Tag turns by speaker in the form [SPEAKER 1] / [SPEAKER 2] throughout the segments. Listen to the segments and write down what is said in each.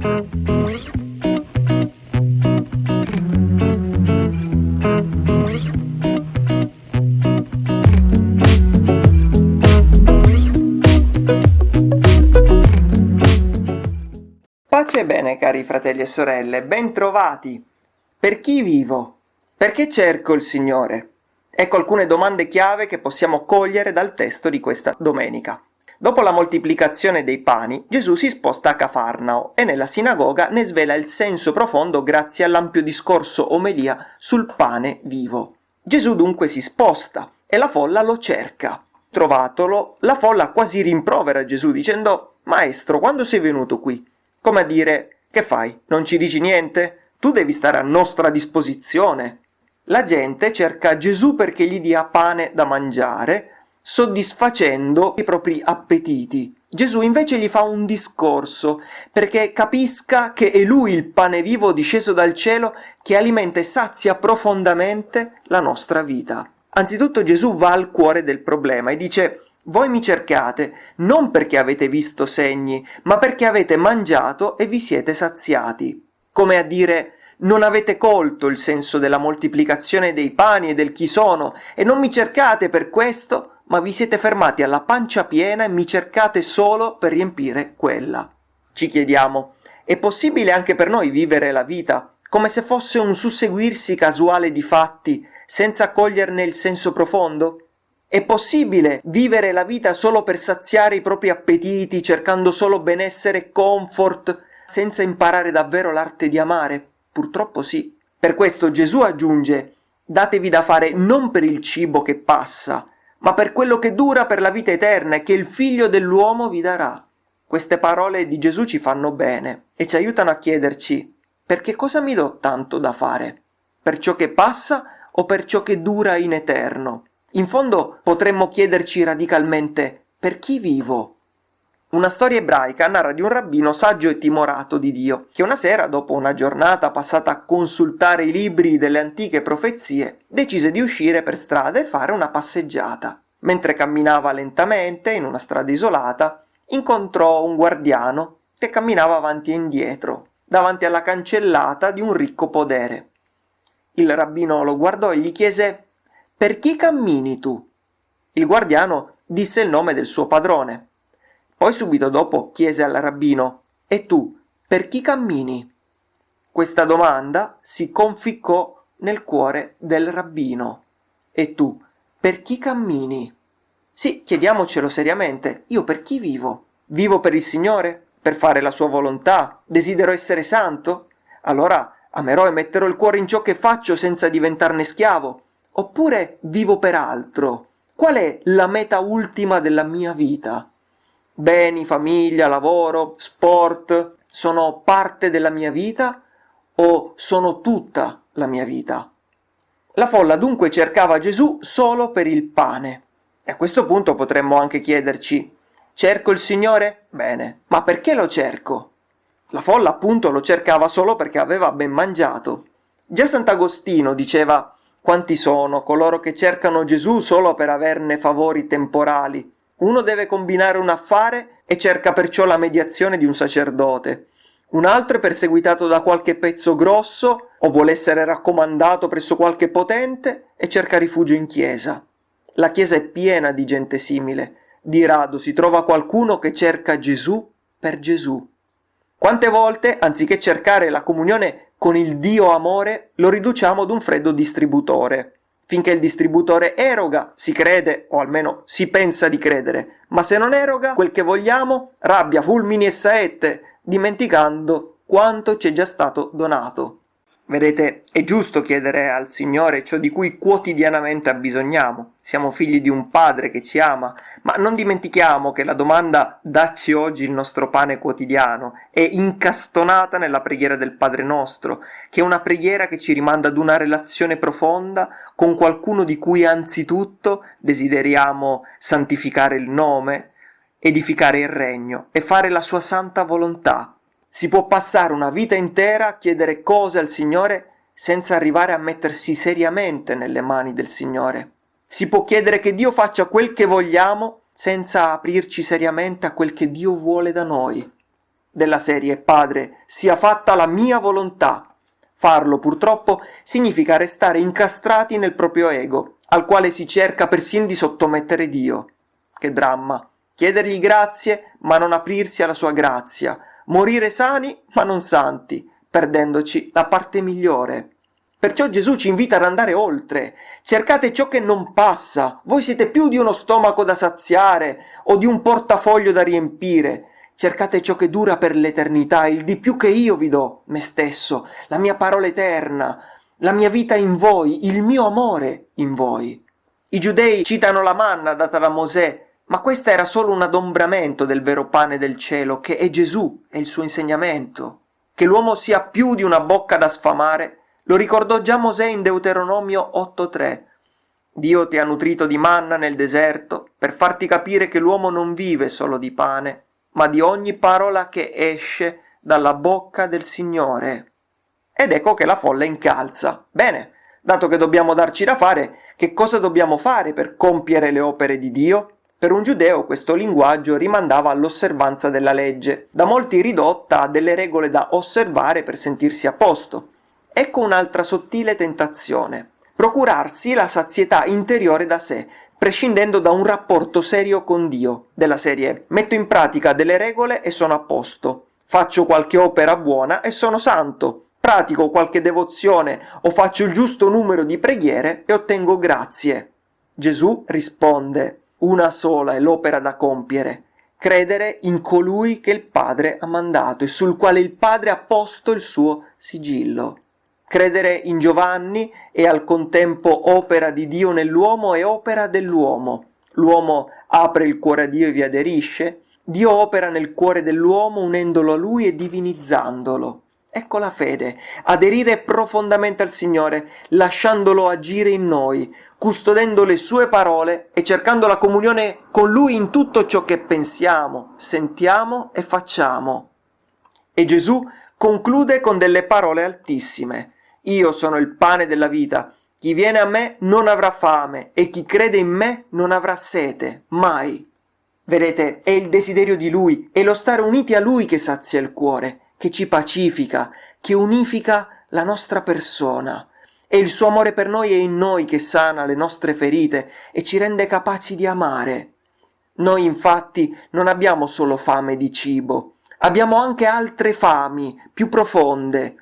[SPEAKER 1] Pace e bene cari fratelli e sorelle, bentrovati! Per chi vivo? Perché cerco il Signore? Ecco alcune domande chiave che possiamo cogliere dal testo di questa domenica. Dopo la moltiplicazione dei pani, Gesù si sposta a Cafarnao e nella sinagoga ne svela il senso profondo grazie all'ampio discorso omelia sul pane vivo. Gesù dunque si sposta e la folla lo cerca. Trovatolo, la folla quasi rimprovera Gesù dicendo Maestro, quando sei venuto qui? Come a dire, che fai? Non ci dici niente? Tu devi stare a nostra disposizione. La gente cerca Gesù perché gli dia pane da mangiare, soddisfacendo i propri appetiti. Gesù invece gli fa un discorso perché capisca che è lui il pane vivo disceso dal cielo che alimenta e sazia profondamente la nostra vita. Anzitutto Gesù va al cuore del problema e dice voi mi cercate non perché avete visto segni, ma perché avete mangiato e vi siete saziati. Come a dire non avete colto il senso della moltiplicazione dei pani e del chi sono, e non mi cercate per questo, ma vi siete fermati alla pancia piena e mi cercate solo per riempire quella. Ci chiediamo, è possibile anche per noi vivere la vita come se fosse un susseguirsi casuale di fatti, senza coglierne il senso profondo? È possibile vivere la vita solo per saziare i propri appetiti, cercando solo benessere e comfort, senza imparare davvero l'arte di amare? Purtroppo sì. Per questo Gesù aggiunge datevi da fare non per il cibo che passa, ma per quello che dura per la vita eterna e che il figlio dell'uomo vi darà. Queste parole di Gesù ci fanno bene e ci aiutano a chiederci perché cosa mi do tanto da fare? Per ciò che passa o per ciò che dura in eterno? In fondo potremmo chiederci radicalmente per chi vivo? Una storia ebraica narra di un rabbino saggio e timorato di Dio, che una sera, dopo una giornata passata a consultare i libri delle antiche profezie, decise di uscire per strada e fare una passeggiata. Mentre camminava lentamente in una strada isolata, incontrò un guardiano che camminava avanti e indietro, davanti alla cancellata di un ricco podere. Il rabbino lo guardò e gli chiese per chi cammini tu? Il guardiano disse il nome del suo padrone. Poi subito dopo chiese al rabbino E tu, per chi cammini? Questa domanda si conficcò nel cuore del rabbino. E tu, per chi cammini? Sì, chiediamocelo seriamente, io per chi vivo? Vivo per il Signore? Per fare la sua volontà? Desidero essere santo? Allora amerò e metterò il cuore in ciò che faccio senza diventarne schiavo oppure vivo per altro? Qual è la meta ultima della mia vita? Beni, famiglia, lavoro, sport sono parte della mia vita o sono tutta la mia vita? La folla dunque cercava Gesù solo per il pane. E a questo punto potremmo anche chiederci Cerco il Signore? Bene, ma perché lo cerco? La folla appunto lo cercava solo perché aveva ben mangiato. Già Sant'Agostino diceva quanti sono coloro che cercano Gesù solo per averne favori temporali? Uno deve combinare un affare e cerca perciò la mediazione di un sacerdote. Un altro è perseguitato da qualche pezzo grosso o vuole essere raccomandato presso qualche potente e cerca rifugio in chiesa. La chiesa è piena di gente simile. Di rado si trova qualcuno che cerca Gesù per Gesù. Quante volte, anziché cercare la comunione con il Dio amore lo riduciamo ad un freddo distributore. Finché il distributore eroga, si crede, o almeno si pensa di credere, ma se non eroga quel che vogliamo, rabbia, fulmini e saette, dimenticando quanto ci è già stato donato. Vedete, è giusto chiedere al Signore ciò di cui quotidianamente abbisogniamo. Siamo figli di un Padre che ci ama, ma non dimentichiamo che la domanda dacci oggi il nostro pane quotidiano è incastonata nella preghiera del Padre nostro, che è una preghiera che ci rimanda ad una relazione profonda con qualcuno di cui anzitutto desideriamo santificare il nome, edificare il regno e fare la sua santa volontà si può passare una vita intera a chiedere cose al Signore senza arrivare a mettersi seriamente nelle mani del Signore. Si può chiedere che Dio faccia quel che vogliamo senza aprirci seriamente a quel che Dio vuole da noi. della serie Padre, sia fatta la mia volontà. Farlo, purtroppo, significa restare incastrati nel proprio ego, al quale si cerca persino di sottomettere Dio. Che dramma! Chiedergli grazie, ma non aprirsi alla sua grazia, morire sani, ma non santi, perdendoci la parte migliore. Perciò Gesù ci invita ad andare oltre. Cercate ciò che non passa. Voi siete più di uno stomaco da saziare o di un portafoglio da riempire. Cercate ciò che dura per l'eternità, il di più che io vi do, me stesso, la mia parola eterna, la mia vita in voi, il mio amore in voi. I giudei citano la manna data da Mosè, ma questa era solo un adombramento del vero pane del cielo, che è Gesù e il suo insegnamento. Che l'uomo sia più di una bocca da sfamare lo ricordò già Mosè in Deuteronomio 8.3. Dio ti ha nutrito di manna nel deserto per farti capire che l'uomo non vive solo di pane, ma di ogni parola che esce dalla bocca del Signore. Ed ecco che la folla incalza. Bene, dato che dobbiamo darci da fare, che cosa dobbiamo fare per compiere le opere di Dio? Per un giudeo questo linguaggio rimandava all'osservanza della legge, da molti ridotta a delle regole da osservare per sentirsi a posto. Ecco un'altra sottile tentazione. Procurarsi la sazietà interiore da sé, prescindendo da un rapporto serio con Dio, della serie metto in pratica delle regole e sono a posto, faccio qualche opera buona e sono santo, pratico qualche devozione o faccio il giusto numero di preghiere e ottengo grazie. Gesù risponde, una sola è l'opera da compiere, credere in colui che il Padre ha mandato e sul quale il Padre ha posto il suo sigillo. Credere in Giovanni è al contempo opera di Dio nell'uomo e opera dell'uomo. L'uomo apre il cuore a Dio e vi aderisce. Dio opera nel cuore dell'uomo unendolo a Lui e divinizzandolo. Ecco la fede, aderire profondamente al Signore, lasciandolo agire in noi, custodendo le sue parole e cercando la comunione con Lui in tutto ciò che pensiamo, sentiamo e facciamo. E Gesù conclude con delle parole altissime. Io sono il pane della vita. Chi viene a me non avrà fame e chi crede in me non avrà sete, mai. Vedete, è il desiderio di Lui, è lo stare uniti a Lui che sazia il cuore, che ci pacifica, che unifica la nostra persona. E il suo amore per noi è in noi che sana le nostre ferite e ci rende capaci di amare. Noi infatti non abbiamo solo fame di cibo, abbiamo anche altre fami più profonde,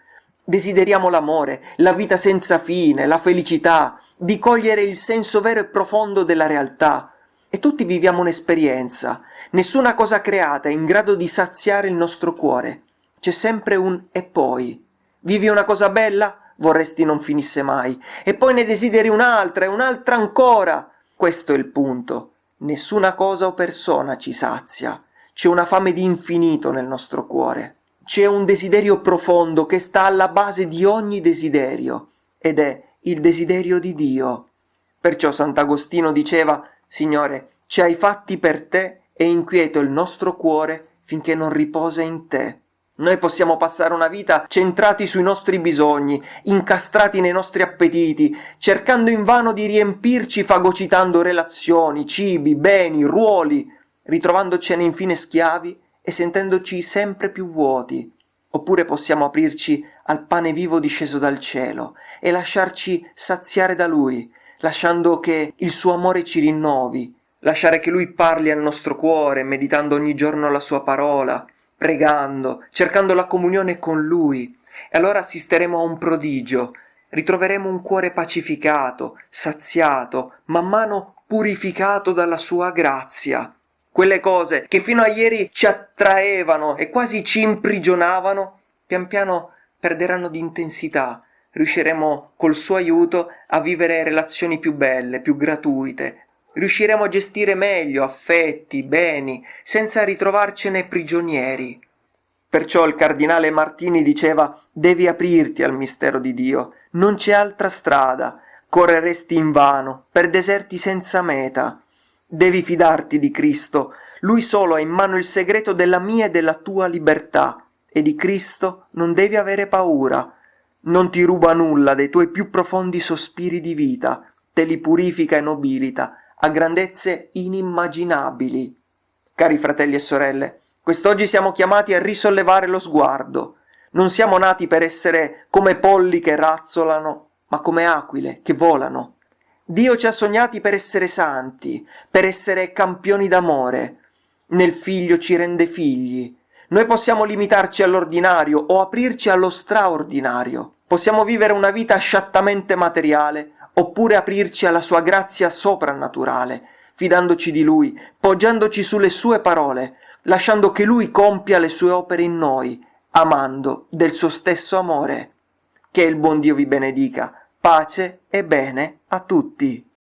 [SPEAKER 1] Desideriamo l'amore, la vita senza fine, la felicità, di cogliere il senso vero e profondo della realtà. E tutti viviamo un'esperienza. Nessuna cosa creata è in grado di saziare il nostro cuore. C'è sempre un e poi. Vivi una cosa bella? Vorresti non finisse mai. E poi ne desideri un'altra e un'altra ancora. Questo è il punto. Nessuna cosa o persona ci sazia. C'è una fame di infinito nel nostro cuore c'è un desiderio profondo che sta alla base di ogni desiderio, ed è il desiderio di Dio. Perciò Sant'Agostino diceva, Signore, ci hai fatti per te e inquieto il nostro cuore finché non riposa in te. Noi possiamo passare una vita centrati sui nostri bisogni, incastrati nei nostri appetiti, cercando invano di riempirci fagocitando relazioni, cibi, beni, ruoli, ritrovandocene infine schiavi e sentendoci sempre più vuoti, oppure possiamo aprirci al pane vivo disceso dal cielo e lasciarci saziare da Lui, lasciando che il suo amore ci rinnovi, lasciare che Lui parli al nostro cuore, meditando ogni giorno la sua parola, pregando, cercando la comunione con Lui, e allora assisteremo a un prodigio, ritroveremo un cuore pacificato, saziato, man mano purificato dalla sua grazia, quelle cose che fino a ieri ci attraevano e quasi ci imprigionavano, pian piano perderanno di intensità. Riusciremo col suo aiuto a vivere relazioni più belle, più gratuite. Riusciremo a gestire meglio affetti, beni, senza ritrovarcene prigionieri. Perciò il cardinale Martini diceva devi aprirti al mistero di Dio, non c'è altra strada, correresti invano, per deserti senza meta. Devi fidarti di Cristo, Lui solo ha in mano il segreto della mia e della tua libertà, e di Cristo non devi avere paura. Non ti ruba nulla dei tuoi più profondi sospiri di vita, te li purifica e nobilita a grandezze inimmaginabili. Cari fratelli e sorelle, Quest'oggi siamo chiamati a risollevare lo sguardo. Non siamo nati per essere come polli che razzolano, ma come aquile che volano. Dio ci ha sognati per essere santi, per essere campioni d'amore. Nel figlio ci rende figli. Noi possiamo limitarci all'ordinario o aprirci allo straordinario. Possiamo vivere una vita sciattamente materiale, oppure aprirci alla sua grazia soprannaturale, fidandoci di Lui, poggiandoci sulle sue parole, lasciando che Lui compia le sue opere in noi, amando del suo stesso amore. Che il buon Dio vi benedica, pace e bene a tutti.